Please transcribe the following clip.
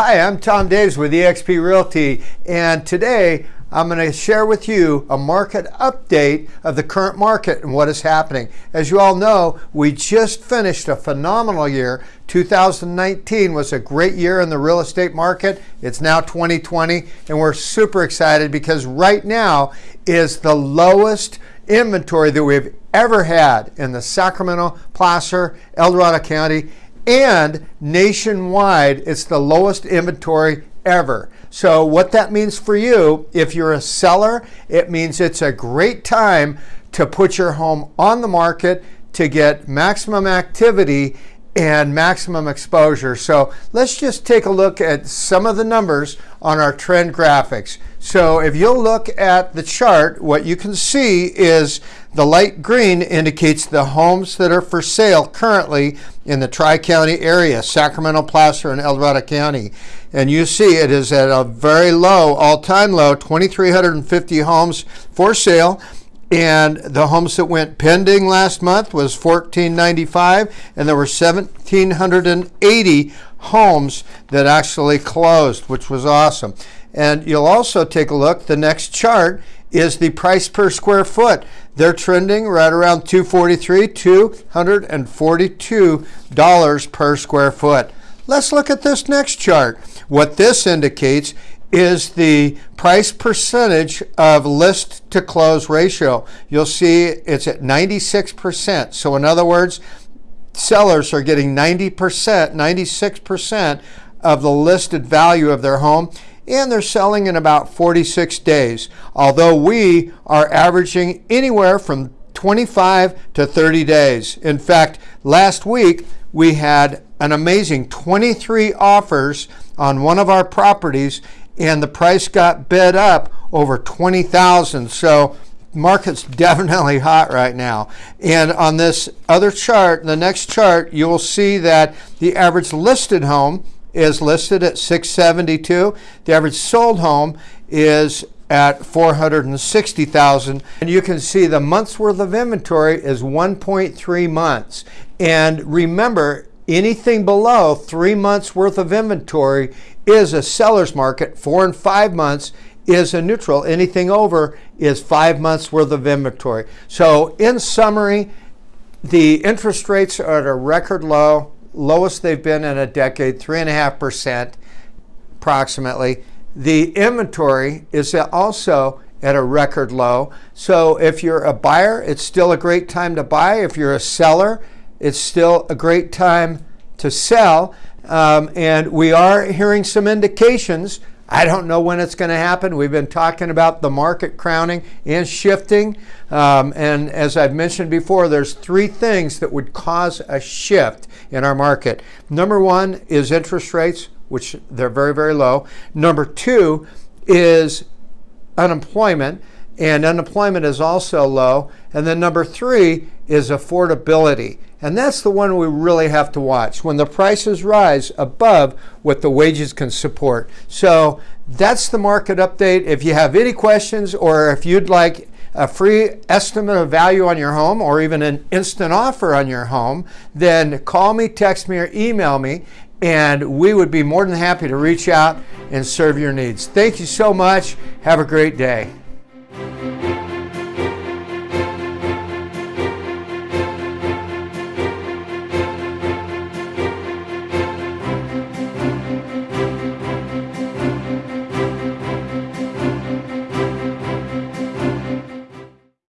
Hi, I'm Tom Daves with eXp Realty, and today I'm going to share with you a market update of the current market and what is happening. As you all know, we just finished a phenomenal year. 2019 was a great year in the real estate market. It's now 2020, and we're super excited because right now is the lowest inventory that we've ever had in the Sacramento, Placer, El Dorado County, and nationwide, it's the lowest inventory ever. So what that means for you, if you're a seller, it means it's a great time to put your home on the market to get maximum activity and maximum exposure. So let's just take a look at some of the numbers on our trend graphics. So if you'll look at the chart, what you can see is the light green indicates the homes that are for sale currently in the Tri-County area, Sacramento, Placer, and El Dorado County. And you see it is at a very low, all-time low, 2,350 homes for sale. And the homes that went pending last month was 1495 and there were 1780 homes that actually closed, which was awesome. And you'll also take a look, the next chart is the price per square foot. They're trending right around 243 $242 per square foot. Let's look at this next chart. What this indicates is the price percentage of list to close ratio. You'll see it's at 96%. So in other words, sellers are getting 90%, 96% of the listed value of their home and they're selling in about 46 days. Although we are averaging anywhere from 25 to 30 days. In fact, last week we had an amazing 23 offers on one of our properties and the price got bid up over 20,000. So market's definitely hot right now. And on this other chart, the next chart, you will see that the average listed home is listed at 672. The average sold home is at 460,000 and you can see the month's worth of inventory is 1.3 months and remember anything below three months worth of inventory is a seller's market. Four and five months is a neutral. Anything over is five months worth of inventory. So in summary, the interest rates are at a record low, lowest they've been in a decade, three and a half percent approximately. The inventory is also at a record low. So if you're a buyer, it's still a great time to buy. If you're a seller, it's still a great time to sell. Um, and we are hearing some indications. I don't know when it's going to happen. We've been talking about the market crowning and shifting. Um, and as I've mentioned before, there's three things that would cause a shift in our market. Number one is interest rates, which they're very, very low. Number two is unemployment, and unemployment is also low. And then number three is affordability. And that's the one we really have to watch when the prices rise above what the wages can support. So that's the market update. If you have any questions or if you'd like a free estimate of value on your home or even an instant offer on your home, then call me, text me, or email me, and we would be more than happy to reach out and serve your needs. Thank you so much. Have a great day.